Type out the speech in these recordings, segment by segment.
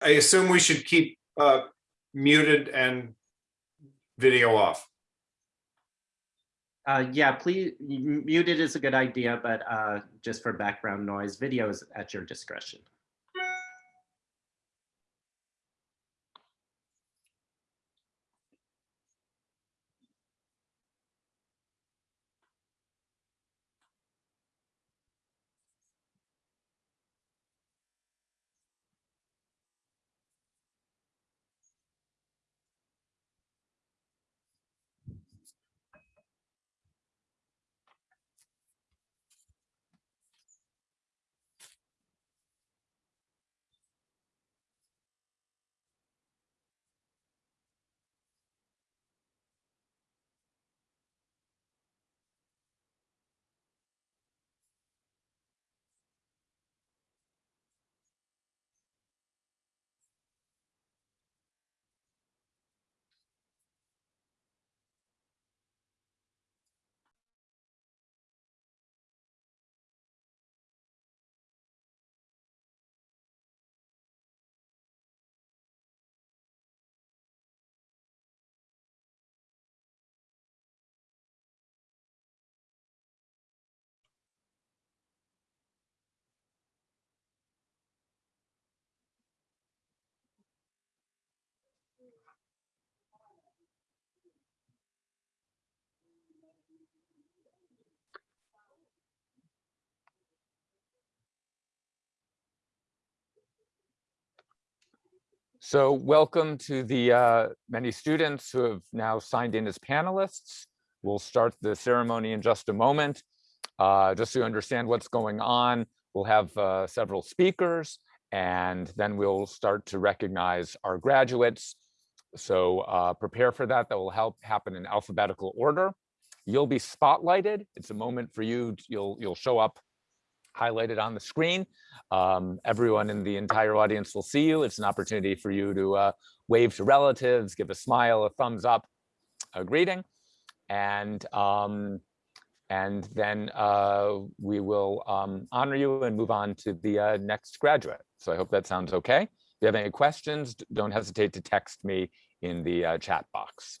I assume we should keep uh, muted and video off. Uh, yeah, please, muted is a good idea, but uh, just for background noise, video is at your discretion. So welcome to the uh, many students who have now signed in as panelists. We'll start the ceremony in just a moment. Uh, Just you understand what's going on, we'll have uh, several speakers and then we'll start to recognize our graduates. So uh, prepare for that. That will help happen in alphabetical order. You'll be spotlighted. It's a moment for you. You'll you'll show up highlighted on the screen. Um, everyone in the entire audience will see you. It's an opportunity for you to uh, wave to relatives, give a smile, a thumbs up, a greeting. And, um, and then uh, we will um, honor you and move on to the uh, next graduate. So I hope that sounds okay. If you have any questions, don't hesitate to text me in the uh, chat box.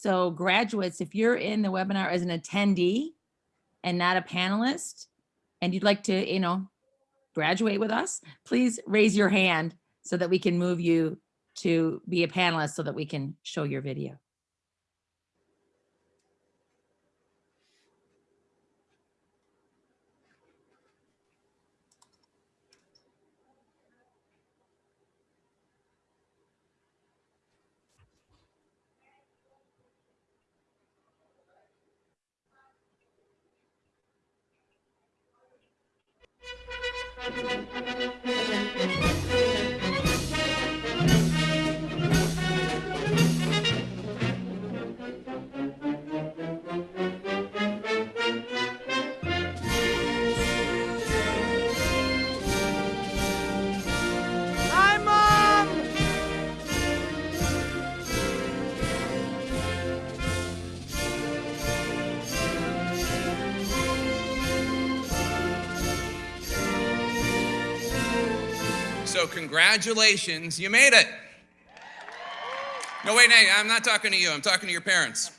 So graduates, if you're in the webinar as an attendee and not a panelist, and you'd like to, you know, graduate with us, please raise your hand so that we can move you to be a panelist so that we can show your video. Mom! So congratulations, you made it. No, wait, Nate, I'm not talking to you. I'm talking to your parents.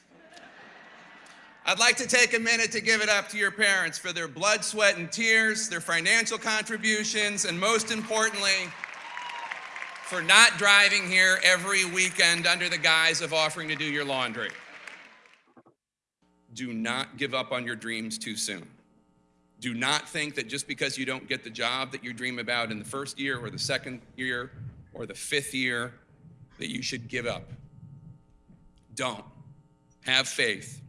I'd like to take a minute to give it up to your parents for their blood, sweat, and tears, their financial contributions, and most importantly, for not driving here every weekend under the guise of offering to do your laundry. Do not give up on your dreams too soon. Do not think that just because you don't get the job that you dream about in the first year or the second year or the fifth year, that you should give up. Don't. Have faith.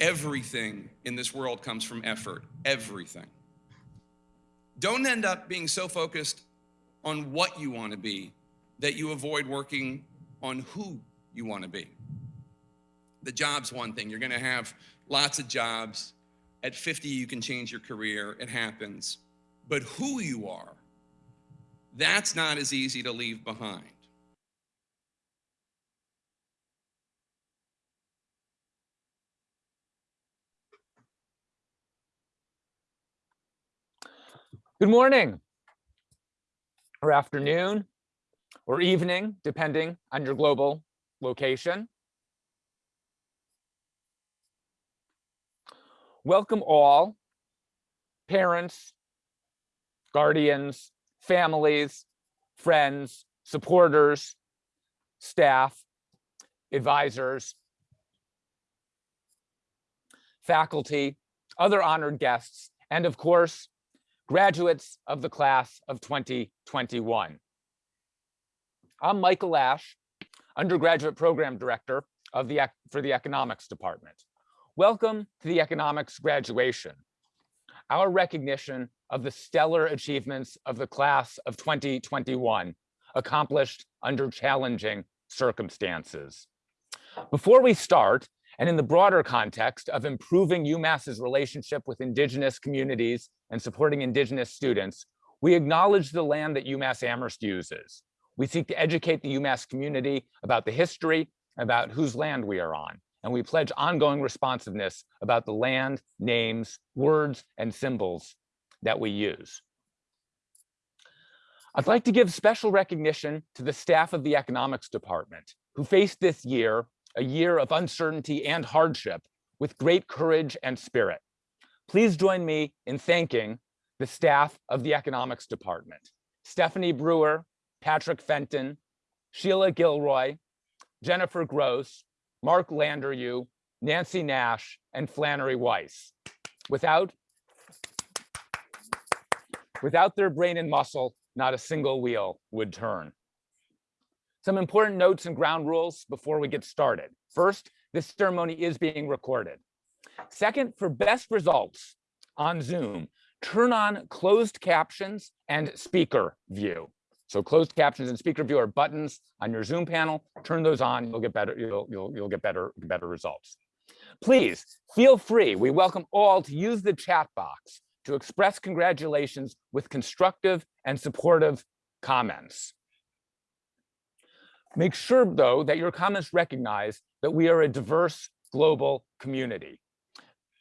Everything in this world comes from effort. Everything. Don't end up being so focused on what you want to be that you avoid working on who you want to be. The job's one thing. You're going to have lots of jobs. At 50, you can change your career. It happens. But who you are, that's not as easy to leave behind. Good morning or afternoon or evening, depending on your global location. Welcome all, parents, guardians, families, friends, supporters, staff, advisors, faculty, other honored guests, and of course, graduates of the class of 2021. I'm Michael Ash, undergraduate program director of the, for the economics department. Welcome to the economics graduation. Our recognition of the stellar achievements of the class of 2021 accomplished under challenging circumstances. Before we start, and in the broader context of improving UMass's relationship with Indigenous communities and supporting Indigenous students, we acknowledge the land that UMass Amherst uses. We seek to educate the UMass community about the history, about whose land we are on, and we pledge ongoing responsiveness about the land, names, words, and symbols that we use. I'd like to give special recognition to the staff of the economics department who faced this year, a year of uncertainty and hardship, with great courage and spirit. Please join me in thanking the staff of the economics department. Stephanie Brewer, Patrick Fenton, Sheila Gilroy, Jennifer Gross, Mark Landeryu, Nancy Nash, and Flannery Weiss. Without, without their brain and muscle, not a single wheel would turn. Some important notes and ground rules before we get started. First, this ceremony is being recorded. Second, for best results on Zoom, turn on closed captions and speaker view. So closed captions and speaker view are buttons on your Zoom panel. Turn those on, you'll get better, you'll, you'll, you'll get better, better results. Please feel free. We welcome all to use the chat box to express congratulations with constructive and supportive comments. Make sure, though, that your comments recognize that we are a diverse global community.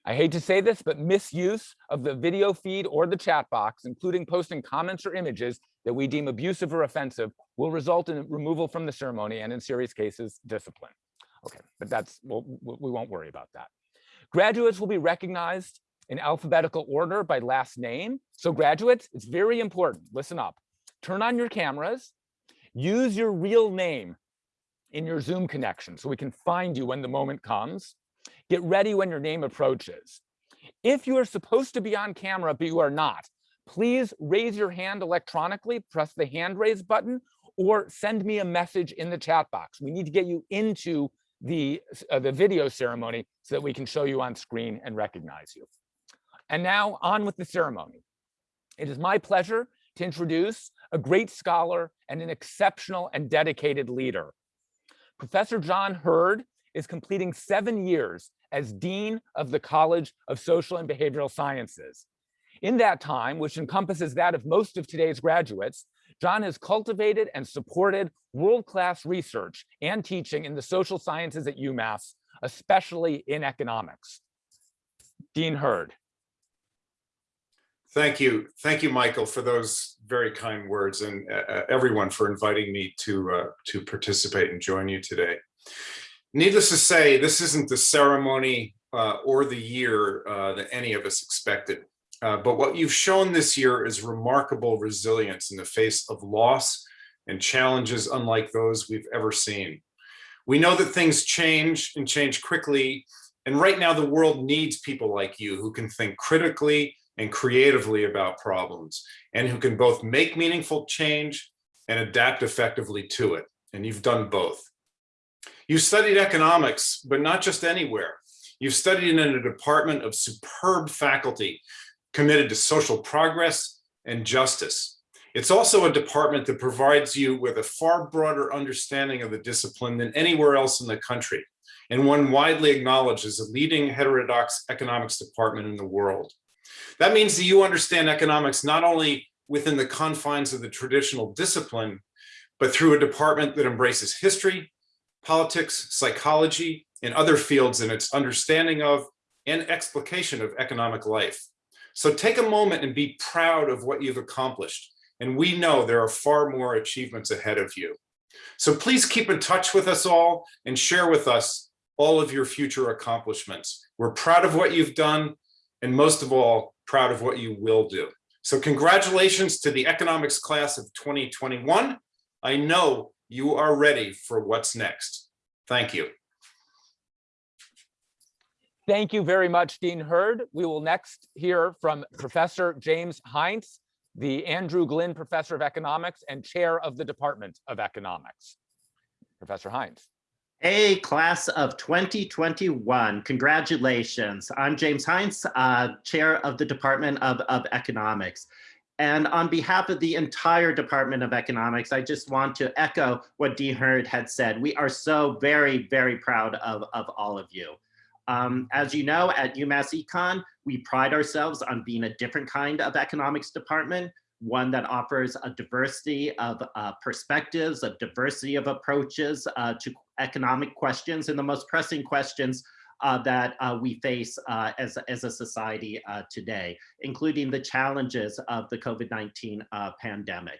I hate to say this, but misuse of the video feed or the chat box, including posting comments or images that we deem abusive or offensive, will result in removal from the ceremony and in serious cases, discipline. Okay, but that's, we'll, we won't worry about that. Graduates will be recognized in alphabetical order by last name. So graduates, it's very important, listen up. Turn on your cameras, use your real name in your Zoom connection so we can find you when the moment comes. Get ready when your name approaches. If you are supposed to be on camera, but you are not, please raise your hand electronically, press the hand raise button, or send me a message in the chat box. We need to get you into the, uh, the video ceremony so that we can show you on screen and recognize you. And now on with the ceremony. It is my pleasure to introduce a great scholar and an exceptional and dedicated leader. Professor John Hird is completing seven years as Dean of the College of Social and Behavioral Sciences. In that time, which encompasses that of most of today's graduates, John has cultivated and supported world-class research and teaching in the social sciences at UMass, especially in economics. Dean Hird. Thank you. Thank you, Michael, for those very kind words and uh, uh, everyone for inviting me to uh, to participate and join you today. Needless to say, this isn't the ceremony uh, or the year uh, that any of us expected. Uh, but what you've shown this year is remarkable resilience in the face of loss and challenges unlike those we've ever seen. We know that things change and change quickly. And right now the world needs people like you who can think critically and creatively about problems and who can both make meaningful change and adapt effectively to it. And you've done both. You studied economics, but not just anywhere. You've studied in a department of superb faculty committed to social progress and justice. It's also a department that provides you with a far broader understanding of the discipline than anywhere else in the country, and one widely acknowledged as a leading heterodox economics department in the world. That means that you understand economics not only within the confines of the traditional discipline, but through a department that embraces history, politics, psychology, and other fields in its understanding of and explication of economic life. So take a moment and be proud of what you've accomplished. And we know there are far more achievements ahead of you. So please keep in touch with us all and share with us all of your future accomplishments. We're proud of what you've done, and most of all, proud of what you will do. So congratulations to the economics class of 2021. I know you are ready for what's next. Thank you. Thank you very much, Dean Hird. We will next hear from Professor James Heintz, the Andrew Glyn Professor of Economics and Chair of the Department of Economics. Professor Heintz. Hey, class of 2021, congratulations. I'm James Heintz, uh, Chair of the Department of, of Economics. And on behalf of the entire Department of Economics, I just want to echo what Dean Hird had said. We are so very, very proud of, of all of you. Um, as you know, at UMass Econ, we pride ourselves on being a different kind of economics department, one that offers a diversity of uh, perspectives, a diversity of approaches uh, to economic questions and the most pressing questions uh, that uh, we face uh, as, as a society uh, today, including the challenges of the COVID-19 pandemic.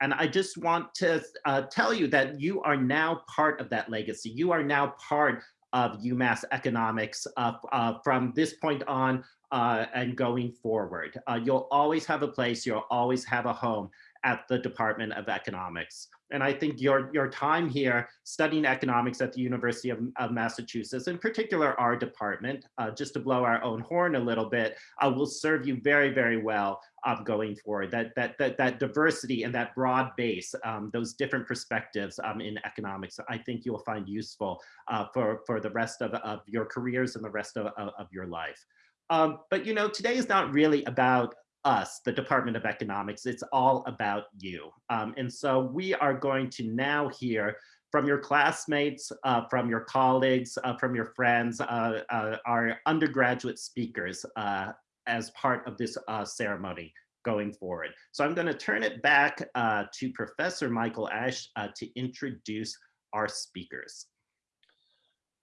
And I just want to tell you that you are now part of that legacy. You are now part of UMass economics uh, uh, from this point on uh, and going forward. you'll always have a place, you'll always have a home at the Department of Economics. And I think your, your time here studying economics at the University of, of Massachusetts, in particular our department, uh, just to blow our own horn a little bit, uh, will serve you very, very well um, going forward. That, that, that, that diversity and that broad base, um, those different perspectives um, in economics, I think you'll find useful uh, for, for the rest of, of your careers and the rest of, of, your life. Um, but you know, today is not really about us, the Department of Economics. It's all about you. Um, and so we are going to now hear from your classmates, uh, from your colleagues, uh, from your friends, uh, uh our undergraduate speakers uh, as part of this uh, ceremony going forward. So I'm going to turn it back to Professor Michael Ash to introduce our speakers.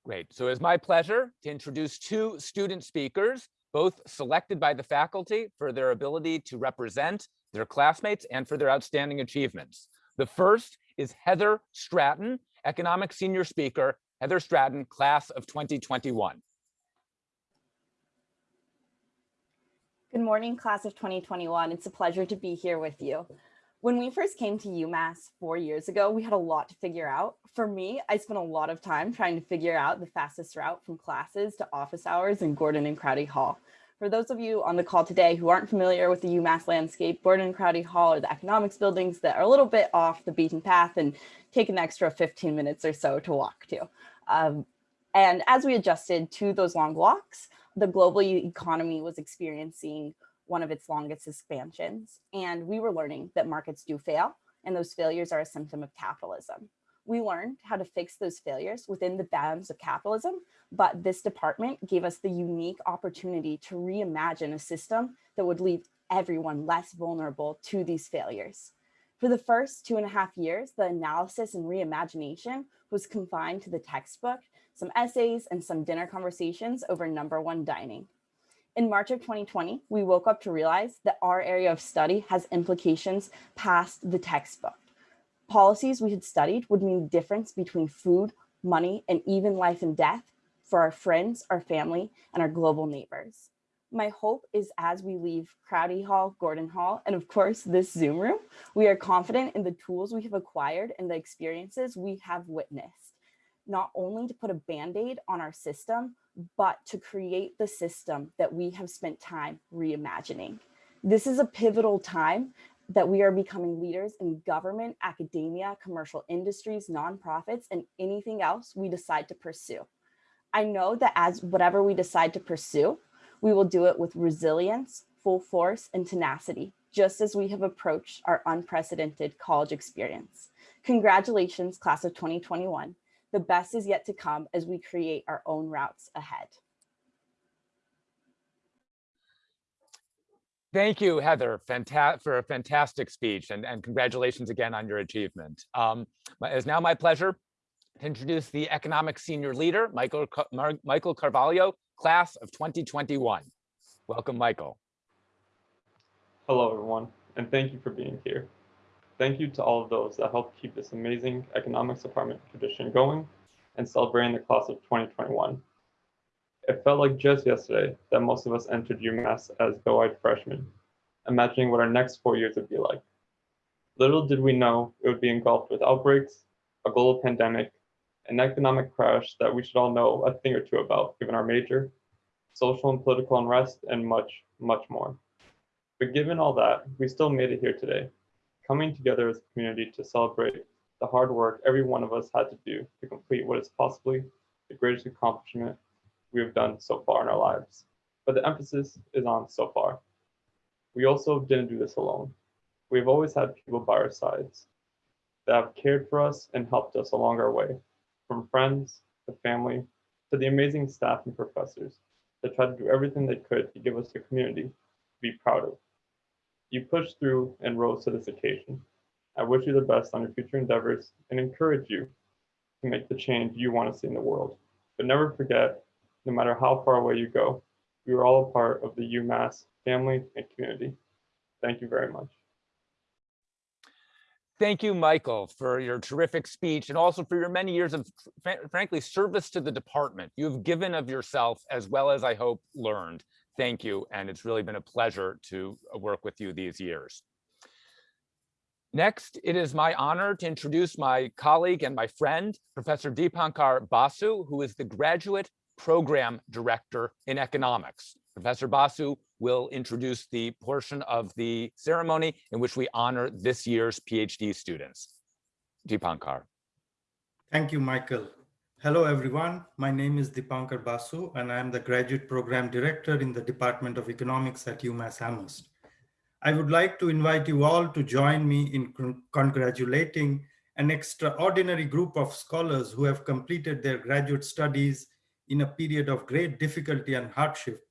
Great. So it's my pleasure to introduce two student speakers both selected by the faculty for their ability to represent their classmates and for their outstanding achievements. The first is Heather Stratton, economic senior speaker, Heather Stratton, class of 2021. Good morning, class of 2021. It's a pleasure to be here with you. When we first came to UMass four years ago, we had a lot to figure out. For me, I spent a lot of time trying to figure out the fastest route from classes to office hours in Gordon and Crotty Hall. For those of you on the call today who aren't familiar with the UMass landscape, Gordon and Crotty Hall are the economics buildings that are a little bit off the beaten path and take an extra 15 minutes or so to walk to. Um, and as we adjusted to those long walks, the global economy was experiencing one of its longest expansions. And we were learning that markets do fail and those failures are a symptom of capitalism. We learned how to fix those failures within the bounds of capitalism, but this department gave us the unique opportunity to reimagine a system that would leave everyone less vulnerable to these failures. For the first two and a half years, the analysis and reimagination was confined to the textbook, some essays, and some dinner conversations over number one dining. In March of 2020, we woke up to realize that our area of study has implications past the textbook. Policies we had studied would mean the difference between food, money, and even life and death for our friends, our family, and our global neighbors. My hope is as we leave Crotty Hall, Gordon Hall, and of course this Zoom room, we are confident in the tools we have acquired and the experiences we have witnessed, not only to put a band-aid on our system, but to create the system that we have spent time reimagining. This is a pivotal time that we are becoming leaders in government, academia, commercial industries, nonprofits, and anything else we decide to pursue. I know that as whatever we decide to pursue, we will do it with resilience, full force, and tenacity, just as we have approached our unprecedented college experience. Congratulations, class of 2021. The best is yet to come as we create our own routes ahead. Thank you, Heather, for a fantastic speech and, and congratulations again on your achievement. Um, It's now my pleasure to introduce the Economic Senior Leader, Michael, Ca- Mar- Michael Carvalho, class of 2021. Welcome, Michael. Hello, everyone, and thank you for being here. Thank you to all of those that helped keep this amazing economics department tradition going and celebrating the class of 2021. It felt like just yesterday that most of us entered UMass as doe-eyed freshmen, imagining what our next four years would be like. Little did we know it would be engulfed with outbreaks, a global pandemic, an economic crash that we should all know a thing or two about given our major, social and political unrest, and much, much more. But given all that, we still made it here today, coming together as a community to celebrate the hard work every one of us had to do to complete what is possibly the greatest accomplishment we have done so far in our lives. But the emphasis is on so far. We also didn't do this alone. We've always had people by our sides that have cared for us and helped us along our way, from friends to family to the amazing staff and professors that tried to do everything they could to give us a community to be proud of. You pushed through and rose to this occasion. I wish you the best on your future endeavors and encourage you to make the change you want to see in the world. But never forget, no matter how far away you go, we are all a part of the UMass family and community. Thank you very much. Thank you, Michael, for your terrific speech and also for your many years of, frankly, service to the department. You have given of yourself as well as I hope learned. Thank you, and it's really been a pleasure to uh, work with you these years. Next, it is my honor to introduce my colleague and my friend, Professor Deepankar Basu, who is the Graduate Program Director in Economics. Professor Basu will introduce the portion of the ceremony in which we honor this year's PhD students. Deepankar. Thank you, Michael. Hello, everyone. My name is Deepankar Basu, and I am the Graduate Program Director in the Department of Economics at UMass Amherst. I would like to invite you all to join me in con- congratulating an extraordinary group of scholars who have completed their graduate studies in a period of great difficulty and hardship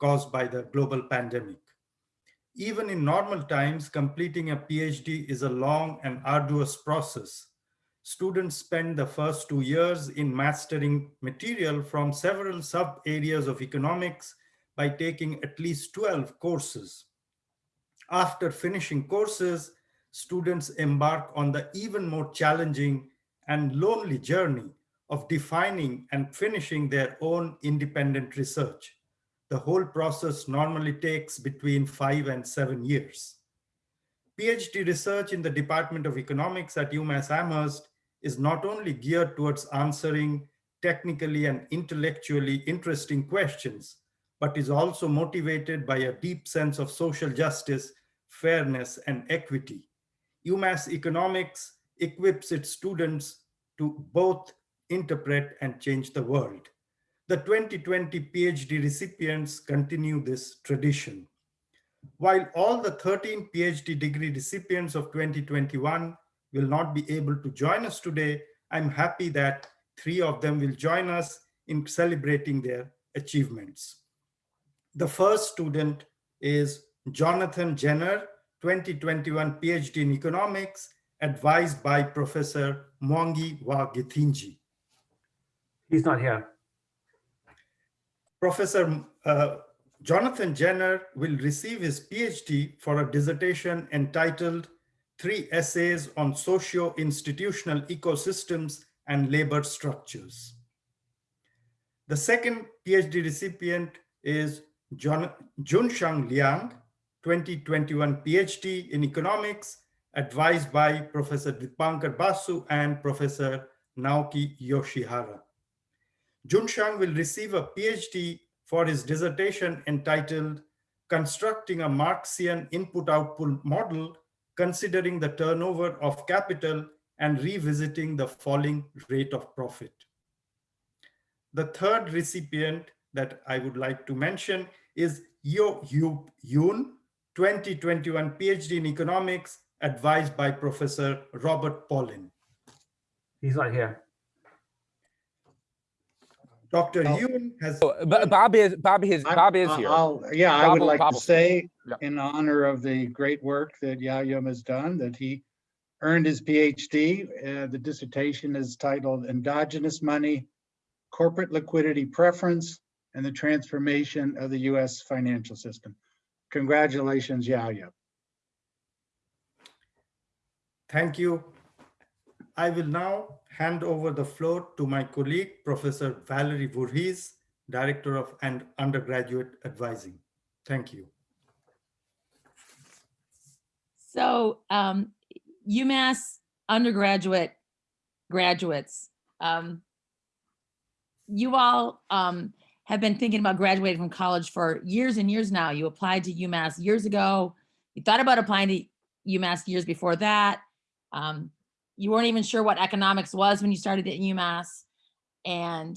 caused by the global pandemic. Even in normal times, completing a PhD is a long and arduous process students spend the first two years in mastering material from several sub areas of economics by taking at least 12 courses. After finishing courses, students embark on the even more challenging and lonely journey of defining and finishing their own independent research. The whole process normally takes between five and seven years. PhD research in the Department of Economics at UMass Amherst is not only geared towards answering technically and intellectually interesting questions, but is also motivated by a deep sense of social justice, fairness, and equity. UMass Economics equips its students to both interpret and change the world. The 2020 PhD recipients continue this tradition. While all the 13 PhD degree recipients of 2021 will not be able to join us today, I'm happy that three of them will join us in celebrating their achievements. The first student is Jonathan Jenner, 2021 PhD in economics, advised by Professor Mwangi wa Githinji. He's not here. Professor uh, Jonathan Jenner will receive his PhD for a dissertation entitled Three Essays on Socio-Institutional Ecosystems and Labor Structures. The second PhD recipient is John, Junshang Liang, 2021 PhD in Economics, advised by Professor Deepankar Basu and Professor Naoki Yoshihara. Junshang will receive a PhD for his dissertation entitled constructing a Marxian input-output model, considering the turnover of capital and revisiting the falling rate of profit. The third recipient that I would like to mention is Yo Yoon, 2021 PhD in economics, advised by Professor Robert Pollin. He's not here. Dr. Oh. Yoon has Oh, Bob is, Bob is, I'm- Bob is here. I'll- Yeah, I would will- like Bob to will- say, Yeah. in honor of the great work that Yayum has done, that he earned his PhD. Uh, The dissertation is titled Endogenous Money, Corporate Liquidity Preference, and the Transformation of the U.S. Financial System. Congratulations, Yayum. Thank you. I will now hand over the floor to my colleague, Professor Valerie Voorhees, Director of and Undergraduate Advising. Thank you. So um, UMass undergraduate graduates, um, you all um, have been thinking about graduating from college for years and years now. You applied to UMass years ago. You thought about applying to UMass years before that. Um, you weren't even sure what economics was when you started at UMass. And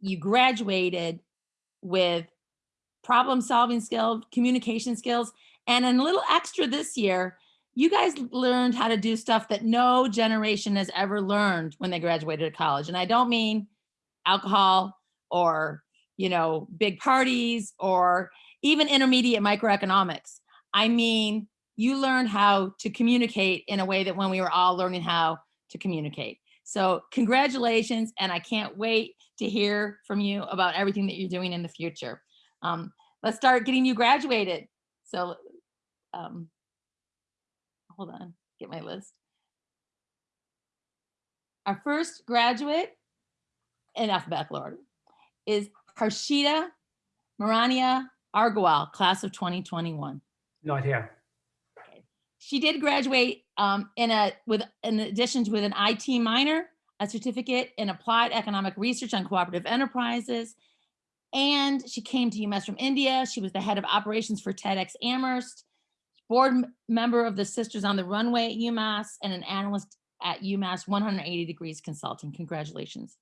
you graduated with problem solving skills, communication skills, and a little extra this year, you guys learned how to do stuff that no generation has ever learned when they graduated college. And I don't mean alcohol or, you know, big parties or even intermediate microeconomics. I mean, you learned how to communicate in a way that when we were all learning how to communicate. So congratulations, and I can't wait to hear from you about everything that you're doing in the future. Um, let's start getting you graduated. So, um, hold on, get my list. Our first graduate in alphabetical order is Harshita Marania Argawal, class of 2021. Not here. She did graduate um, in a with in addition to with an IT minor, a certificate in applied economic research on cooperative enterprises, and she came to UMass from India. She was the head of operations for TEDx Amherst, board member of the Sisters on the Runway at UMass, and an analyst at UMass 180 Degrees Consulting. Congratulations.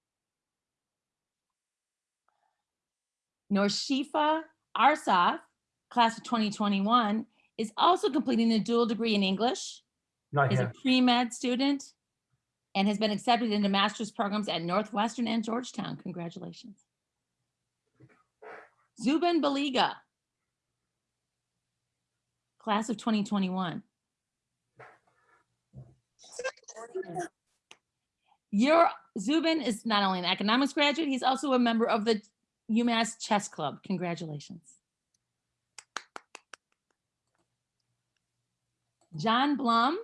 Norshifa Arsaf, class of 2021, is also completing a dual degree in English, Not is a pre-med student, and has been accepted into master's programs at Northwestern and Georgetown. Congratulations. Zubin Baliga, class of 2021. Your Zubin is not only an economics graduate, he's also a member of the UMass Chess Club. Congratulations. John Blum,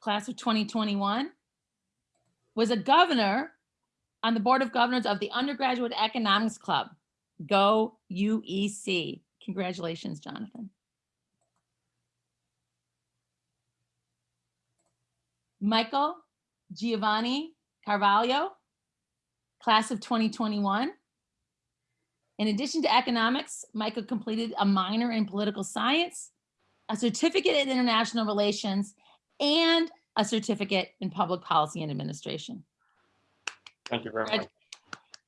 class of 2021, was a governor on the Board of Governors of the Undergraduate Economics Club, Go UEC. Congratulations, Jonathan. Michael Giovanni Carvalho, class of 2021. In addition to economics, Michael completed a minor in political science, a certificate in international relations, and a certificate in public policy and administration. Thank you very much.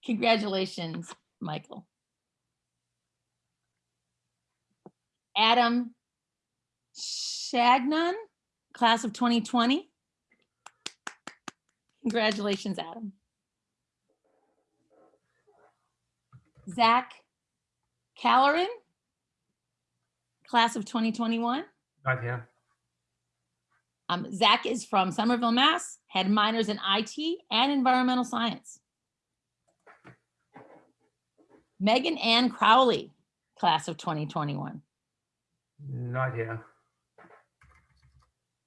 Congratulations, Michael. Adam Shagnon, class of 2020. Congratulations, Adam. Zach Callerin, class of 2021. Not here. Um, Zach is from Somerville, Mass, had minors in IT and environmental science. Megan Ann Crowley, class of 2021. Not here.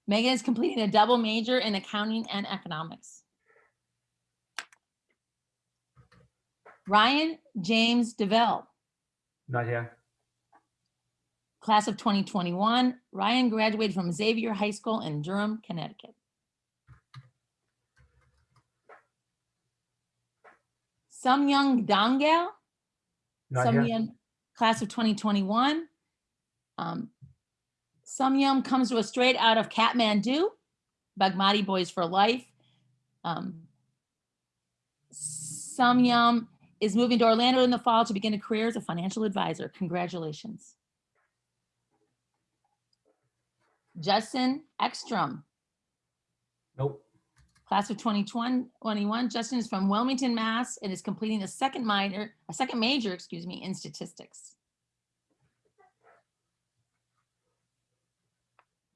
Megan is completing a double major in accounting and economics. Ryan James DeVille, Not here. Class of 2021. Ryan graduated from Xavier High School in Durham, Connecticut. Samyang here. Samyang, class of 2021. Um, Samyam comes to us straight out of Kathmandu, Bagmati Boys for Life. Um, Samyam is moving to Orlando in the fall to begin a career as a financial advisor. Congratulations. Justin Ekstrom, Nope. class of 2021. Justin is from Wilmington, Mass. and is completing a second minor, a second major, excuse me, in statistics.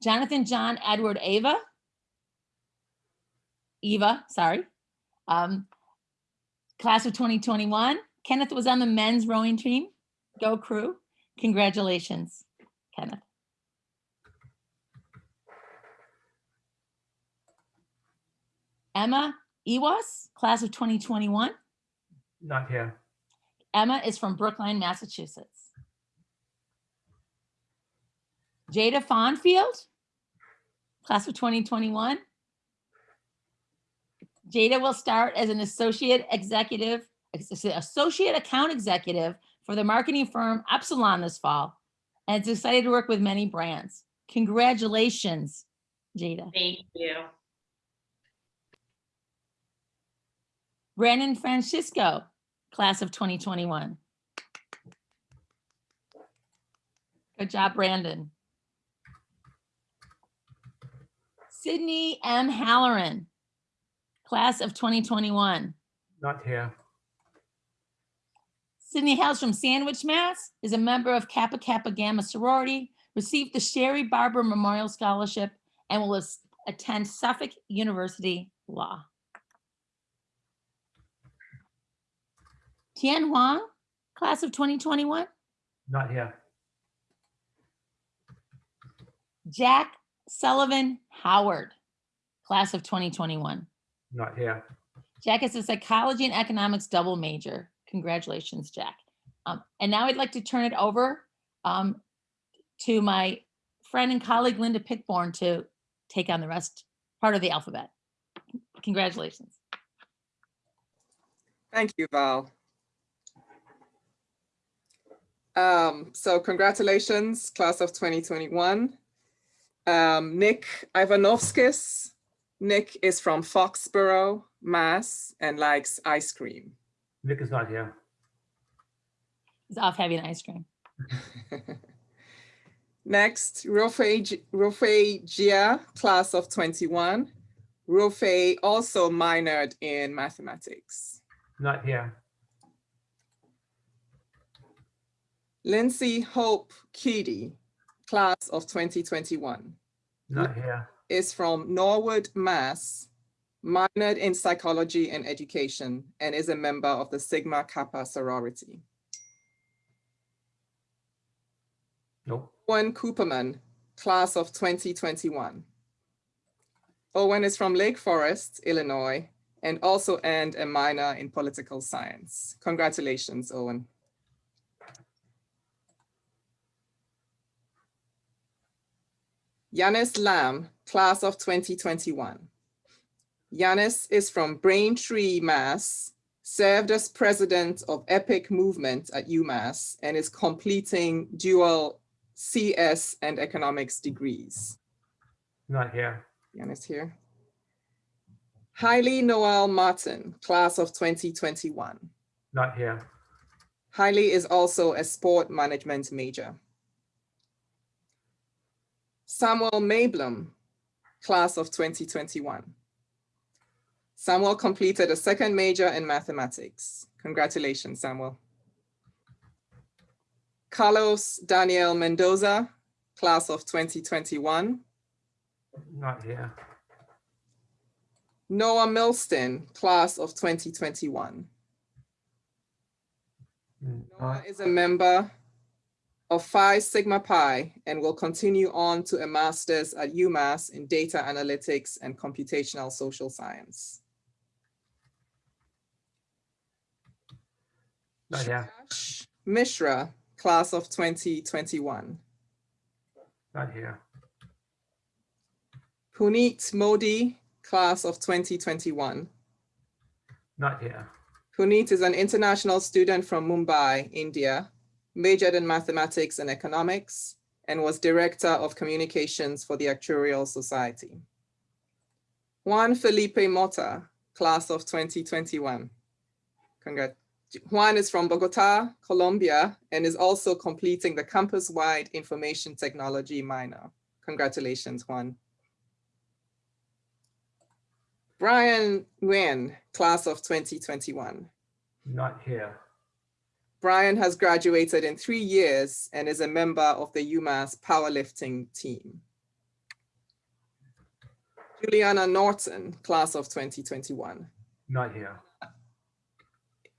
Jonathan John Edward Ava. Eva, sorry. Um, class of 2021. Kenneth was on the men's rowing team. Go crew. Congratulations, Kenneth. Emma Ewas, class of 2021. Not here. Emma is from Brookline, Massachusetts. Jada Fonfield, class of 2021. Jada will start as an associate executive, associate account executive for the marketing firm Epsilon this fall. And is excited to work with many brands. Congratulations, Jada. Thank you. Brandon Francisco, class of 2021. Good job, Brandon. Sydney M. Halloran, class of 2021. Not here. Sydney hails from Sandwich, Mass, is a member of Kappa Kappa Gamma sorority, received the Sherry Barber Memorial Scholarship, and will attend Suffolk University Law. Tian Huang, class of 2021. Not here. Jack Sullivan Howard, class of 2021. Not here. Jack is a psychology and economics double major. Congratulations, Jack. Um, and now I'd like to turn it over um, to my friend and colleague Linda Pickbourn to take on the rest part of the alphabet. Congratulations. Thank you, Val. Um, so congratulations, class of 2021. Um, Nick Ivanovskis. Nick is from Foxborough, Mass, and likes ice cream. Nick is not here. He's off having ice cream. Next, Rofei Rofei Gia, class of 21. Rofei also minored in mathematics. Not here. Lindsay Hope Keedy, class of 2021, Not here. is from Norwood, Mass, minored in psychology and education, and is a member of the Sigma Kappa sorority. Nope. Owen Cooperman, class of 2021. Owen is from Lake Forest, Illinois, and also earned a minor in political science. Congratulations, Owen. Yanis Lam, class of 2021. Yanis is from Braintree, Mass, served as president of EPIC Movement at UMass, and is completing dual CS and economics degrees. Not here. Yanis here. Hailey Noel Martin, class of 2021. Not here. Hailey is also a sport management major. Samuel Mayblum, class of 2021. Samuel completed a second major in mathematics. Congratulations, Samuel. Carlos Daniel Mendoza, class of 2021. Not here. Noah Milston, class of 2021. Mm, Noah is a member of Phi Sigma Pi and will continue on to a master's at UMass in data analytics and computational social science. Oh, Not here. Mishra, class of 2021. Not here. Puneet Modi, class of 2021. Not here. Puneet is an international student from Mumbai, India, majored in mathematics and economics, and was Director of Communications for the Actuarial Society. Juan Felipe Mota, class of 2021. Congrats. Juan is from Bogota, Colombia, and is also completing the campus-wide information technology minor. Congratulations, Juan. Brian Nguyen, class of 2021. Not here. Brian has graduated in three years and is a member of the UMass powerlifting team. Juliana Norton, class of 2021, Not here.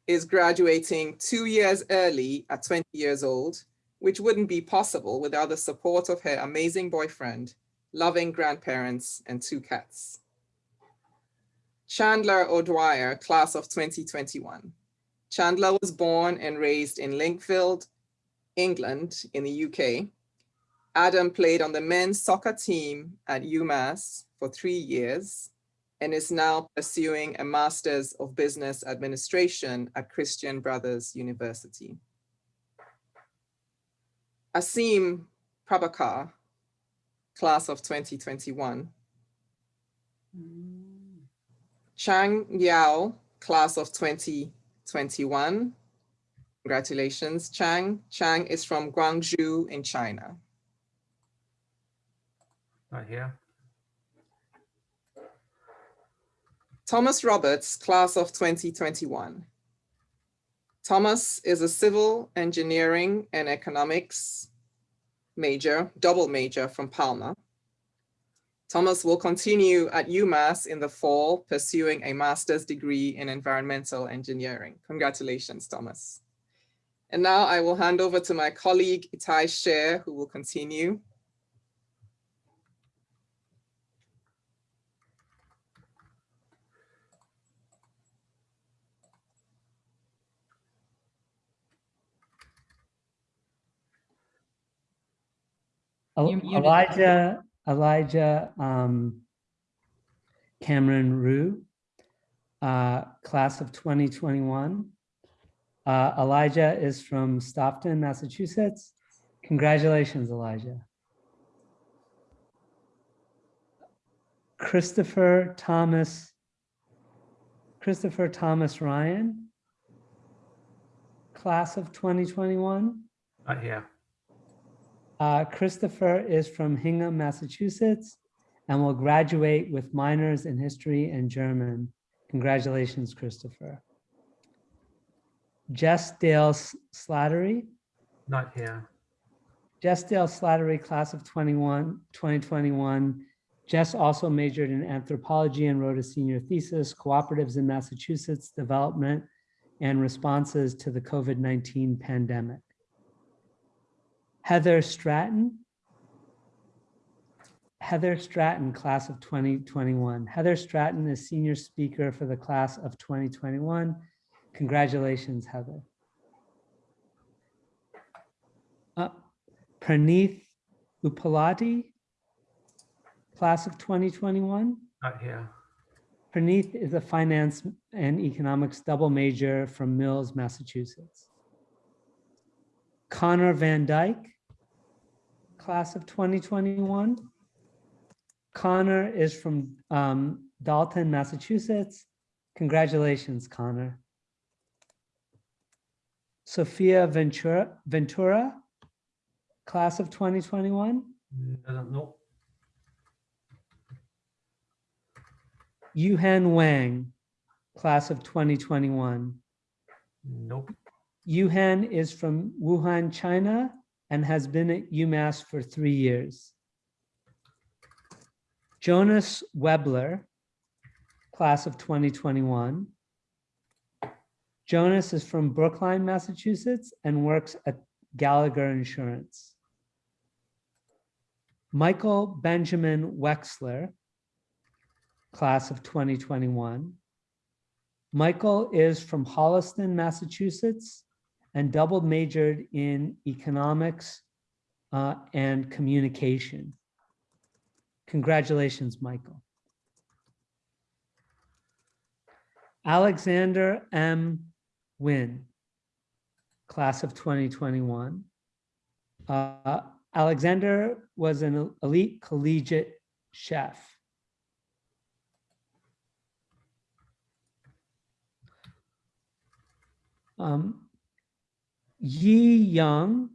is graduating two years early at 20 years old, which wouldn't be possible without the support of her amazing boyfriend, loving grandparents, and two cats. Chandler O'Dwyer, class of 2021. Chandler was born and raised in Linkfield, England in the UK. Adam played on the men's soccer team at UMass for three years and is now pursuing a Master's of Business Administration at Christian Brothers University. Asim Prabhakar, class of 2021. Mm. Chang Yao, class of 2021. Congratulations, Chang. Chang is from Guangzhou in China. Not here. Thomas Roberts, class of 2021. Thomas is a civil engineering and economics major, double major from Palmer. Thomas will continue at UMass in the fall, pursuing a master's degree in environmental engineering. Congratulations, Thomas. And now I will hand over to my colleague Itai Sher, who will continue. El- Elijah, Elijah um, Cameron Rue, uh, class of 2021. Uh, Elijah is from Stoughton, Massachusetts. Congratulations, Elijah. Christopher Thomas, Christopher Thomas Ryan, class of 2021. Not here. Uh, Christopher is from Hingham, Massachusetts, and will graduate with minors in history and German. Congratulations, Christopher. Jess Dale Slattery, Not here. Jess Dale Slattery, class of 21, 2021. Jess also majored in anthropology and wrote a senior thesis, cooperatives in Massachusetts, development and responses to the COVID-19 pandemic. Heather Stratton. Heather Stratton, class of 2021. Heather Stratton is senior speaker for the class of 2021. Congratulations, Heather. Uh, Praneeth Upalati, class of 2021. Not here. Praneeth is a finance and economics double major from Mills, Massachusetts. Connor Van Dyke, class of 2021. Connor is from um, Dalton, Massachusetts. Congratulations, Connor. Sophia Ventura, Ventura, class of 2021. Doesn't know. Yuhan Wang, class of 2021. Nope. Yuhan is from Wuhan, China, and has been at UMass for three years. Jonas Webler, class of 2021. Jonas is from Brookline, Massachusetts, and works at Gallagher Insurance. Michael Benjamin Wexler, class of 2021. Michael is from Holliston, Massachusetts, and double majored in economics uh, and communication. Congratulations, Michael. Alexander M. Wynn, class of 2021. Uh, Alexander was an elite collegiate chef. Um, Yi Young,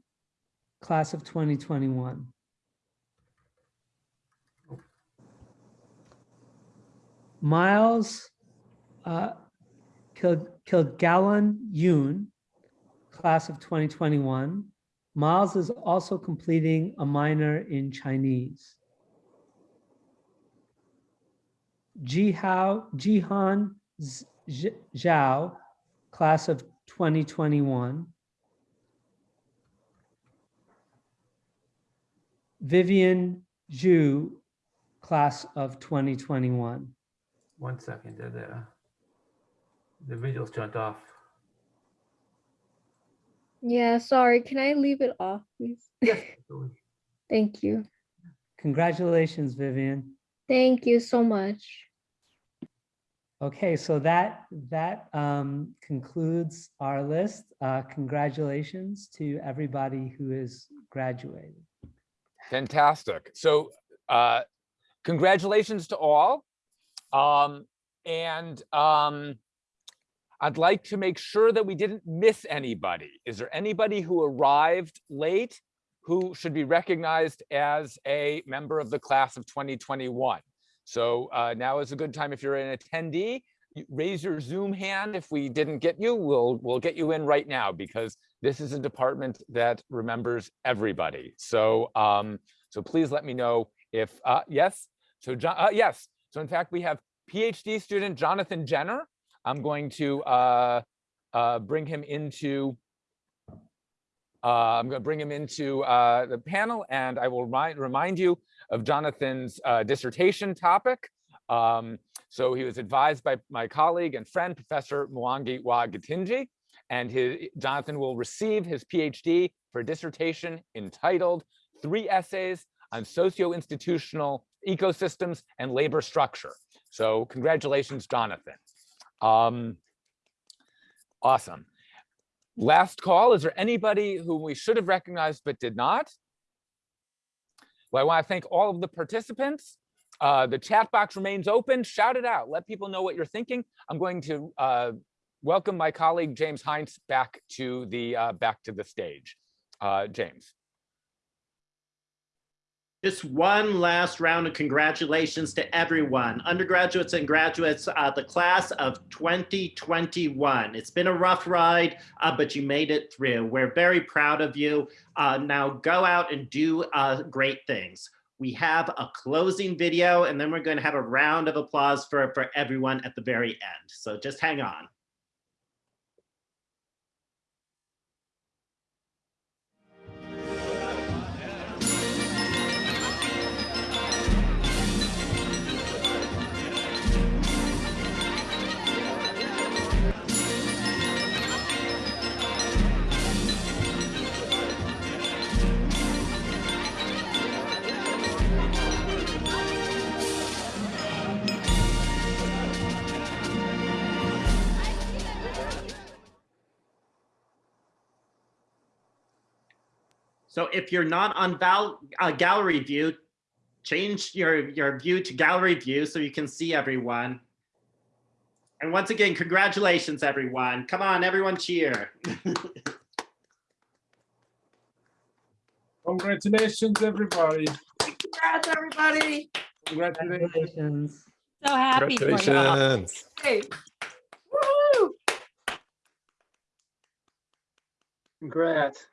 class of 2021. Miles uh, Kil Kilgallen Yoon, class of 2021. Miles is also completing a minor in Chinese. Jihao, Jihan Zhao, class of 2021. Vivian Zhu, class of 2021. One second, the, the, the video's turned off. Yeah, sorry. Can I leave it off, please? Yes. Thank you. Congratulations, Vivian. Thank you so much. Okay, so that, that um, concludes our list. Uh, Congratulations to everybody who is graduated. Fantastic. So uh, congratulations to all. Um, and um, I'd like to make sure that we didn't miss anybody. Is there anybody who arrived late who should be recognized as a member of the class of 2021? So uh, now is a good time if you're an attendee, raise your Zoom hand. If we didn't get you, we'll we'll get you in right now because this is a department that remembers everybody. So um, so please let me know if uh, yes. So John, uh, yes. So in fact, we have PhD student Jonathan Jenner. I'm going to uh, uh, bring him into. Uh, I'm going to bring him into uh, the panel, and I will remind remind you of Jonathan's uh, dissertation topic. Um, so he was advised by my colleague and friend, Professor Mwangi Wa Githinji, and his, Jonathan will receive his PhD for a dissertation entitled Three Essays on Socio-Institutional Ecosystems and Labor Structure. So congratulations, Jonathan. Um, awesome. Last call, is there anybody who we should have recognized but did not? Well, I want to thank all of the participants. Uh, the chat box remains open. Shout it out. Let people know what you're thinking. I'm going to uh, welcome my colleague James Heintz back to the uh, back to the stage. Uh, James. Just one last round of congratulations to everyone, undergraduates and graduates, uh, the class of 2021. It's been a rough ride, uh, but you made it through. We're very proud of you. Uh, now go out and do uh, great things. We have a closing video and then we're going to have a round of applause for, for everyone at the very end. So just hang on. So if you're not on val, uh, gallery view, change your, your view to gallery view so you can see everyone. And once again, congratulations, everyone. Come on, everyone cheer. Congratulations, everybody. Congrats, everybody. Congratulations. So happy for you. Congratulations. Hey. Woo! Congrats.